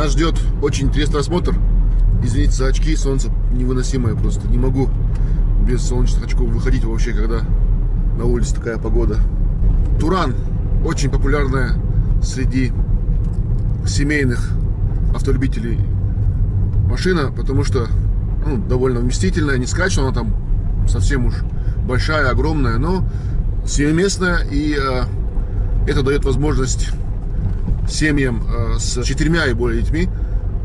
Нас ждет очень интересный осмотр. Извините за очки, солнце невыносимое просто. Не могу без солнечных очков выходить вообще, когда на улице такая погода. Туран очень популярная среди семейных автолюбителей машина, потому что ну, довольно вместительная, не что она там совсем уж большая, огромная, но семиместная, и э, это дает возможность семьям э, с четырьмя и более детьми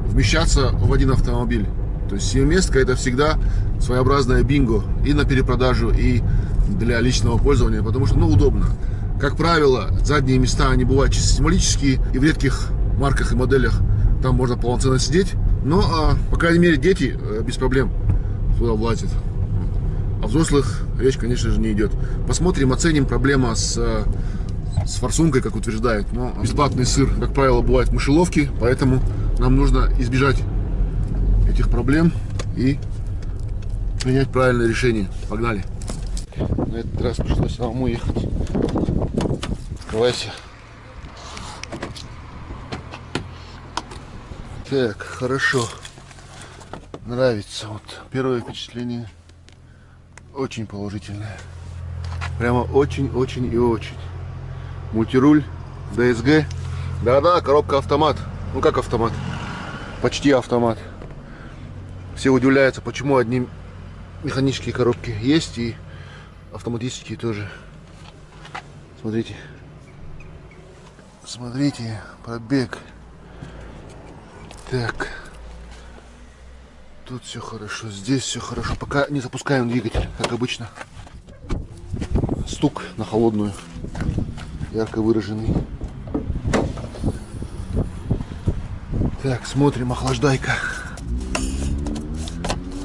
вмещаться в один автомобиль. То есть семиместка это всегда своеобразная бинго и на перепродажу, и для личного пользования, потому что, ну, удобно. Как правило, задние места, они бывают чисто символические, и в редких марках и моделях там можно полноценно сидеть. Но, а, по крайней мере, дети а, без проблем туда влазят. А взрослых речь, конечно же, не идет. Посмотрим, оценим проблема с, а, с форсункой, как утверждают. Но бесплатный сыр, как правило, бывает в мышеловке, поэтому нам нужно избежать этих проблем и принять правильное решение. Погнали! На этот раз пришлось самому ехать. Открывайся. Так, хорошо. Нравится. Вот первое впечатление очень положительное. Прямо очень-очень и очень. Мультируль, DSG. Да-да, коробка автомат. Ну как автомат? Почти автомат. Все удивляются, почему одни механические коробки есть и автоматические тоже. Смотрите. Смотрите, пробег. Так. Тут все хорошо, здесь все хорошо. Пока не запускаем двигатель, как обычно. Стук на холодную. Ярко выраженный. Так, смотрим, охлаждайка.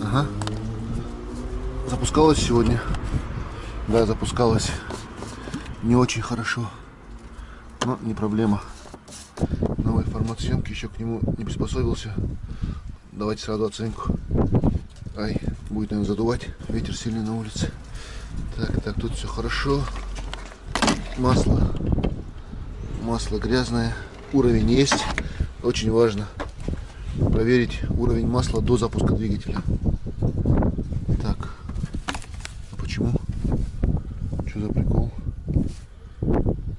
Ага. Запускалась сегодня. Да, запускалась. Не очень хорошо. Но не проблема. Новый формат съемки, еще к нему не приспособился. Давайте сразу оценку. Ай, будет, наверное, задувать. Ветер сильный на улице. Так, так, тут все хорошо. Масло. Масло грязное. Уровень есть. Очень важно проверить уровень масла до запуска двигателя. Так. Почему? Что за прикол?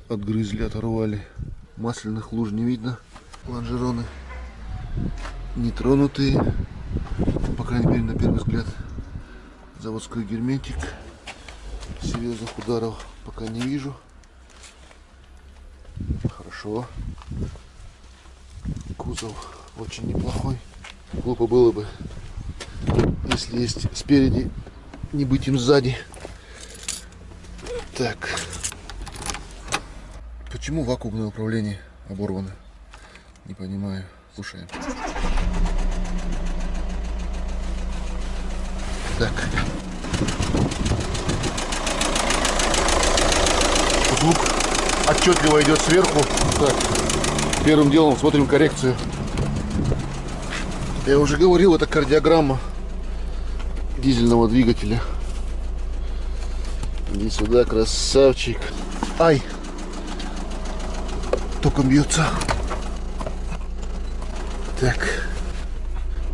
Отгрызли, оторвали. Масляных луж не видно. Лонжероны нетронутые. По крайней мере, на первый взгляд. Заводской герметик. Серьезных ударов пока не вижу. Хорошо. Кузов очень неплохой. Глупо было бы, если есть спереди, не быть им сзади. Так. Почему вакуумное управление оборвано? Не понимаю. Слушаем. Так. Звук отчетливо идет сверху. Так. Первым делом смотрим коррекцию. Я уже говорил, это кардиограмма дизельного двигателя. Иди сюда, красавчик. Ай! Током бьется. Так.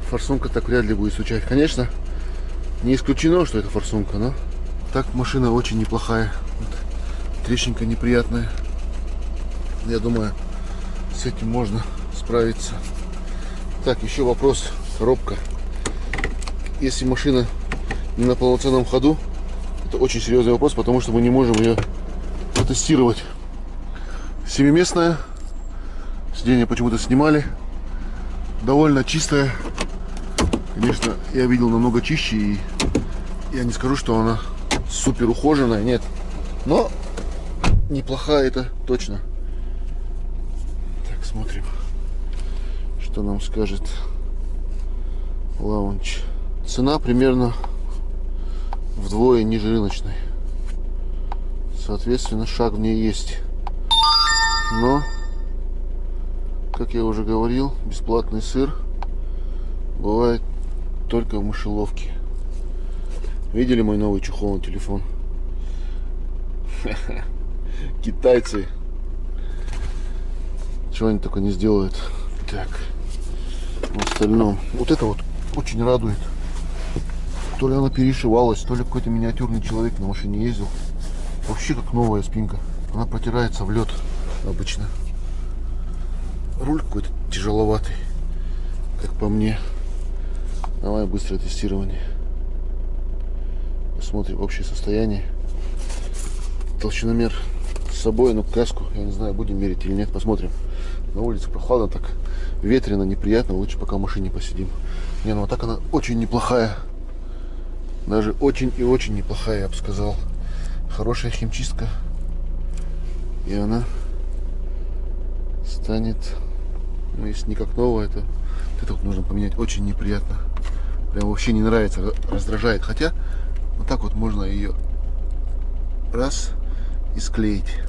Форсунка так вряд ли будет стучать. Конечно, не исключено, что это форсунка, но так машина очень неплохая. Вот. Трещинка неприятная. Я думаю, с этим можно справиться. Так, еще вопрос. Коробка. Если машина не на полноценном ходу, это очень серьезный вопрос, потому что мы не можем ее протестировать. Семиместная. Сиденье почему-то снимали. Довольно чистая. Конечно, я видел намного чище. И я не скажу, что она супер ухоженная. Нет. Но неплохая это точно. Смотрим что нам скажет лаунч. Цена примерно вдвое ниже рыночной. Соответственно, шаг в ней есть. Но, как я уже говорил, бесплатный сыр бывает только в мышеловке. Видели мой новый чехол на телефон? Китайцы. Чего они только не сделают. Так. в остальном. Вот это вот очень радует. То ли она перешивалась, то ли какой-то миниатюрный человек на машине ездил. Вообще как новая спинка. Она протирается в лед обычно. Руль какой-то тяжеловатый, как по мне. Давай быстрое тестирование. Посмотрим общее состояние. Толщиномер собой, ну каску, я не знаю, будем мерить или нет, посмотрим. На улице прохладно, так ветрено, неприятно, лучше пока в машине посидим. Не, ну а так она очень неплохая. Даже очень и очень неплохая, я бы сказал. Хорошая химчистка. И она станет, ну если не как новая, то это вот нужно поменять. Очень неприятно. Прям вообще не нравится, раздражает. Хотя вот так вот можно ее раз и склеить,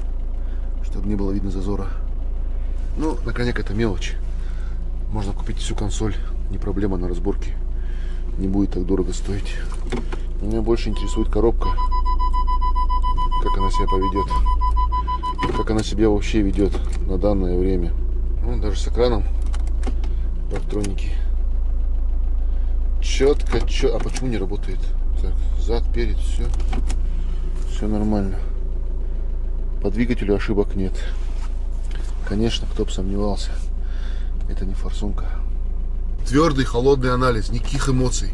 чтобы не было видно зазора. Ну, на коняк это мелочь. Можно купить всю консоль, не проблема на разборке. Не будет так дорого стоить. Меня больше интересует коробка. Как она себя поведет. Как она себя вообще ведет на данное время. Ну, даже с экраном электроники. Четко, четко. А почему не работает? Так, зад, перед, все. Все нормально. По двигателю ошибок нет. Конечно, кто бы сомневался. Это не форсунка. Твердый, холодный анализ, никаких эмоций.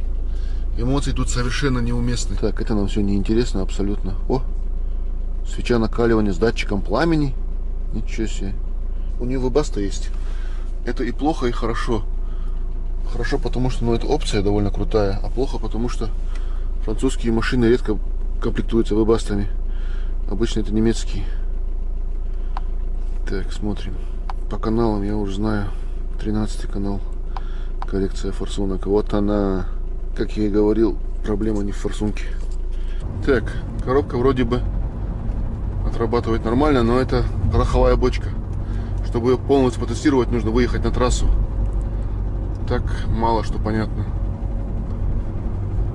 Эмоции тут совершенно неуместны. Так, это нам все неинтересно абсолютно. О, свеча накаливания с датчиком пламени. Ничего себе. У нее выбаста есть. Это и плохо, и хорошо. Хорошо, потому что ну, эта опция довольно крутая, а плохо, потому что французские машины редко комплектуются вебастами. Обычно это немецкие. Так, смотрим. По каналам я уже знаю. 13 канал. Коррекция форсунок. Вот она. Как я и говорил, проблема не в форсунке. Так, коробка вроде бы отрабатывает нормально, но это пороховая бочка. Чтобы ее полностью потестировать, нужно выехать на трассу так мало что понятно.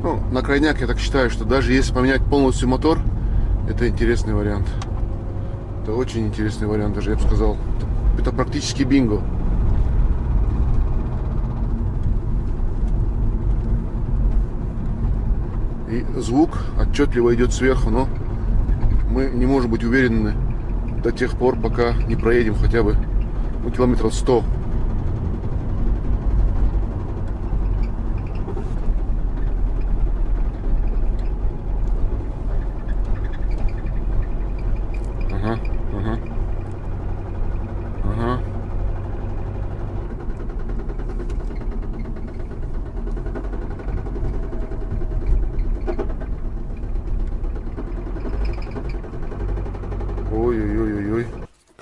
Ну, на крайняк я так считаю, что даже если поменять полностью мотор, это интересный вариант. Это очень интересный вариант, даже я бы сказал. Это, практически бинго. И звук отчетливо идет сверху, но мы не можем быть уверены до тех пор, пока не проедем хотя бы ну, километров 100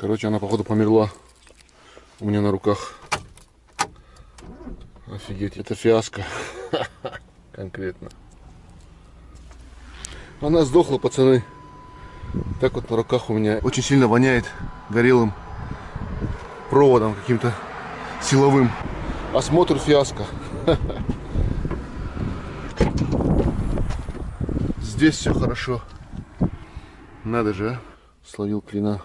Короче, она, походу, померла у меня на руках. Офигеть, это фиаско. Конкретно. Она сдохла, пацаны. Так вот на руках у меня очень сильно воняет горелым проводом каким-то силовым. Осмотр фиаско. Здесь все хорошо. Надо же, а словил клина.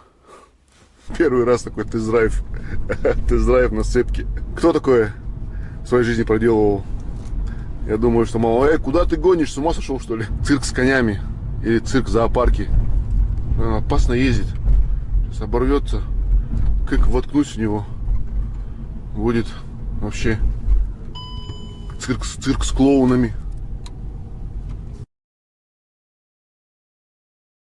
Первый раз такой тест-драйв. тест-драйв на сцепке. Кто такое в своей жизни проделывал? Я думаю, что мало. Эй, куда ты гонишь? С ума сошел, что ли? Цирк с конями. Или цирк в зоопарке. Опасно ездить. Сейчас оборвется. Как воткнусь в него. Будет вообще цирк, цирк с клоунами.